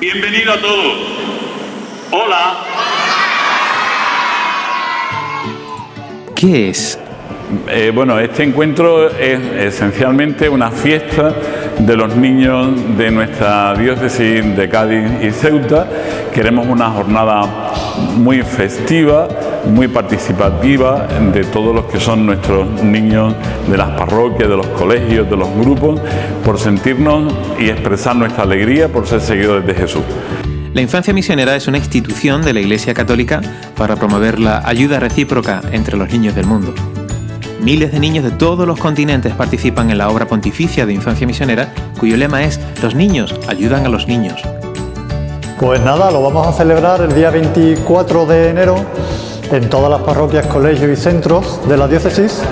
Bienvenido a todos. Hola. ¿Qué es? Eh, bueno, este encuentro es esencialmente una fiesta de los niños de nuestra diócesis de Cádiz y Ceuta. Queremos una jornada muy festiva, muy participativa de todos los que son nuestros niños de las parroquias, de los colegios, de los grupos, por sentirnos y expresar nuestra alegría por ser seguidores de Jesús. La infancia misionera es una institución de la Iglesia Católica para promover la ayuda recíproca entre los niños del mundo. Miles de niños de todos los continentes participan en la obra pontificia de infancia misionera, cuyo lema es Los niños ayudan a los niños. Pues nada, lo vamos a celebrar el día 24 de enero en todas las parroquias, colegios y centros de la diócesis,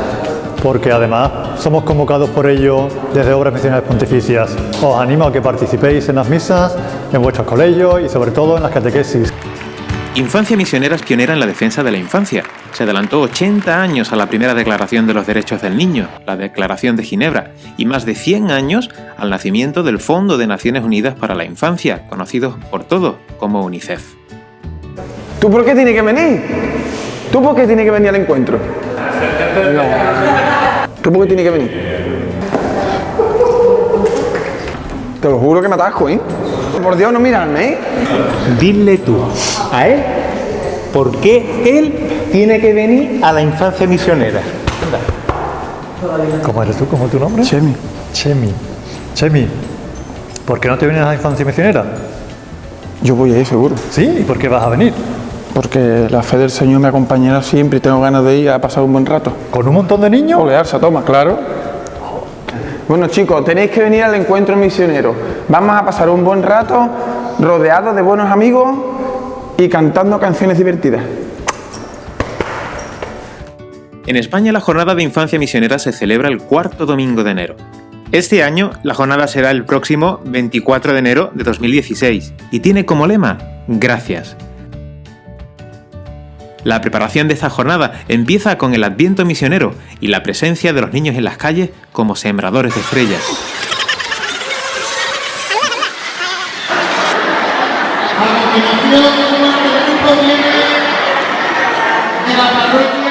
porque además somos convocados por ello desde Obras Misioneras Pontificias. Os animo a que participéis en las misas, en vuestros colegios y sobre todo en las catequesis. Infancia Misionera es pionera en la defensa de la infancia. Se adelantó 80 años a la primera Declaración de los Derechos del Niño, la Declaración de Ginebra, y más de 100 años al nacimiento del Fondo de Naciones Unidas para la Infancia, conocido por todos como UNICEF. ¿Tú por qué tienes que venir? ¿Tú por qué tienes que venir al encuentro? No. ¿Tú por qué tienes que venir? Te lo juro que me atasco, ¿eh? Por Dios, no mirarme, ¿eh? Dile tú a él por qué él tiene que venir a la infancia misionera. ¿Cómo eres tú? ¿Cómo es tu nombre? Chemi. Chemi. Chemi, ¿por qué no te vienes a la infancia misionera? Yo voy a ir seguro. ¿Sí? ¿Y por qué vas a venir? Porque la fe del Señor me acompañará siempre y tengo ganas de ir a pasar un buen rato. ¿Con un montón de niños? Olearse, toma, claro. Bueno chicos, tenéis que venir al encuentro misionero. Vamos a pasar un buen rato rodeados de buenos amigos y cantando canciones divertidas. En España la jornada de infancia misionera se celebra el cuarto domingo de enero. Este año la jornada será el próximo 24 de enero de 2016 y tiene como lema Gracias. La preparación de esta jornada empieza con el Adviento misionero y la presencia de los niños en las calles como sembradores de estrellas. ¿A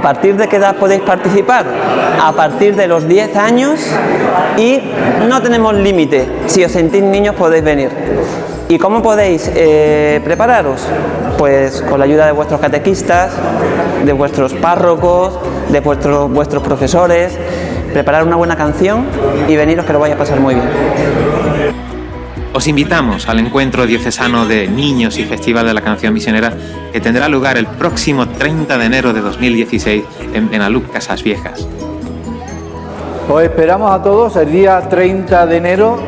partir de qué edad podéis participar? A partir de los 10 años y no tenemos límite. Si os sentís niños podéis venir. ¿Y cómo podéis eh, prepararos? Pues con la ayuda de vuestros catequistas, de vuestros párrocos, de vuestros, vuestros profesores, preparar una buena canción y veniros que lo vais a pasar muy bien. Os invitamos al encuentro diocesano de niños y Festival de la Canción Misionera que tendrá lugar el próximo 30 de enero de 2016 en Benaluc, Casas Viejas. Os esperamos a todos el día 30 de enero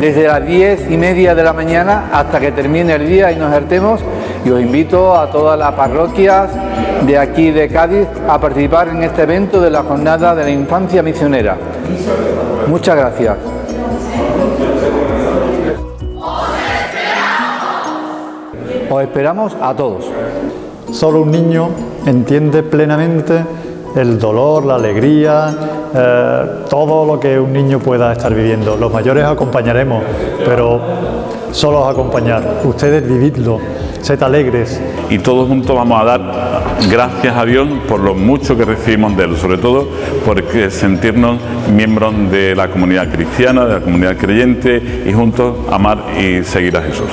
desde las 10 y media de la mañana hasta que termine el día y nos hartemos y os invito a todas las parroquias de aquí de Cádiz a participar en este evento de la Jornada de la Infancia Misionera. Muchas gracias. Os esperamos a todos. Solo un niño entiende plenamente el dolor, la alegría, eh, todo lo que un niño pueda estar viviendo. Los mayores acompañaremos, pero solo os acompañar. Ustedes vividlo, sed alegres. Y todos juntos vamos a dar gracias a Dios por lo mucho que recibimos de Él, sobre todo porque sentirnos miembros de la comunidad cristiana, de la comunidad creyente y juntos amar y seguir a Jesús.